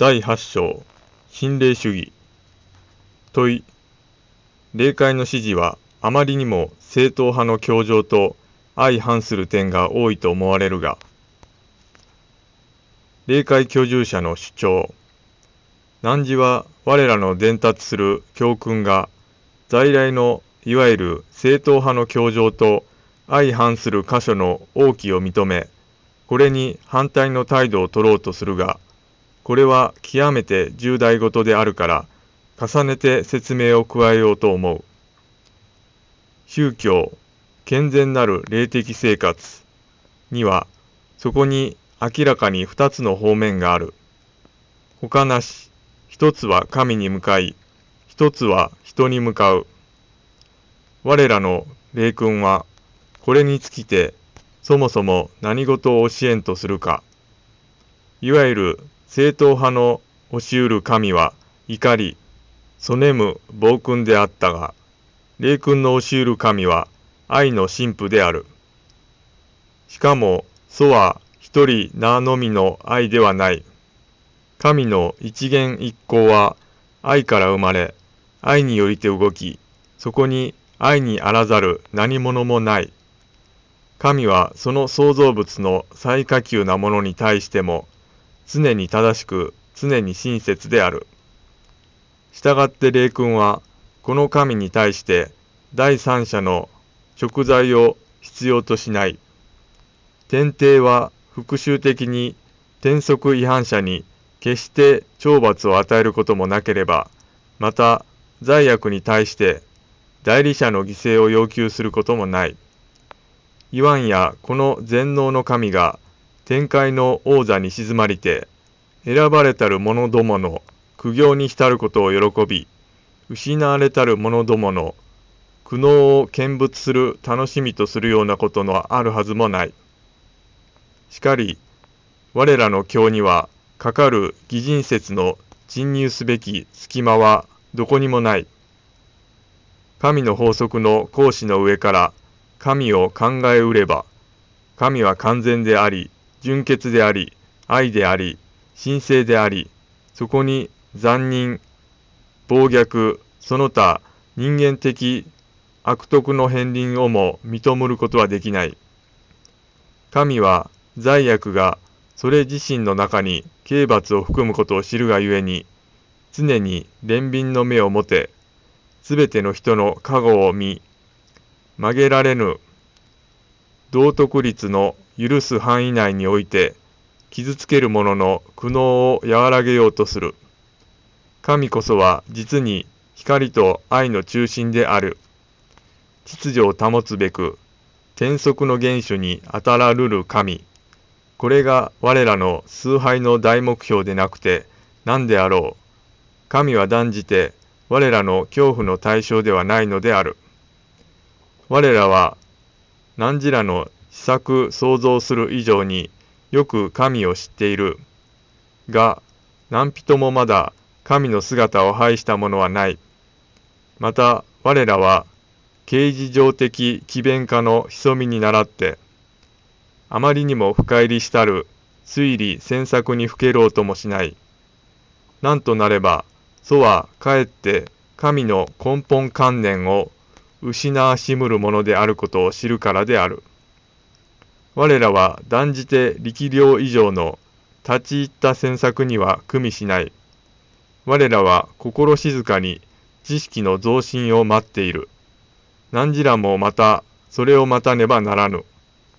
第8章心霊主義。問い霊界の指示はあまりにも正統派の教条と相反する点が多いと思われるが霊界居住者の主張。汝は我らの伝達する教訓が在来のいわゆる正統派の教条と相反する箇所の王旗を認めこれに反対の態度を取ろうとするがこれは極めて重大事であるから、重ねて説明を加えようと思う。宗教、健全なる霊的生活には、そこに明らかに二つの方面がある。他なし、一つは神に向かい、一つは人に向かう。我らの霊君は、これにつきて、そもそも何事を教えんとするか。いわゆる正統派の教しうる神は怒り、そねむ暴君であったが、霊君の教しうる神は愛の神父である。しかも、祖は一人名のみの愛ではない。神の一元一行は愛から生まれ、愛によりて動き、そこに愛にあらざる何者もない。神はその創造物の最下級なものに対しても、常に正しく、常に親切である。従って霊君は、この神に対して第三者の食材を必要としない。天帝は復讐的に天則違反者に決して懲罰を与えることもなければ、また罪悪に対して代理者の犠牲を要求することもない。イワンやこの全能の神が天界の王座に静まりて、選ばれたる者どもの苦行に浸ることを喜び、失われたる者どもの苦悩を見物する楽しみとするようなことのあるはずもない。しかり、我らの経には、かかる偽人説の侵入すべき隙間はどこにもない。神の法則の講師の上から神を考えうれば、神は完全であり、純潔であり、愛であり、神聖であり、そこに残忍、暴虐、その他人間的悪徳の片鱗をも認むることはできない。神は罪悪がそれ自身の中に刑罰を含むことを知るがゆえに、常に憐憫の目を持て、すべての人の加護を見、曲げられぬ道徳律の許す範囲内において、傷つける者の苦悩を和らげようとする。神こそは実に光と愛の中心である。秩序を保つべく、天則の原種に当たらるる神。これが我らの崇拝の大目標でなくて何であろう。神は断じて我らの恐怖の対象ではないのである。我らは何時らの施策想像する以上によく神を知っている。が、何人もまだ神の姿を拝した者はない。また、我らは、刑事上的奇弁家の潜みに倣って、あまりにも深入りしたる推理詮索にふけろうともしない。なんとなれば、祖はかえって神の根本観念を失わしむるものであることを知るからである。我らは断じて力量以上の立ち入った詮索には組みしない。我らは心静かに知識の増進を待っている。何時らもまたそれを待たねばならぬ。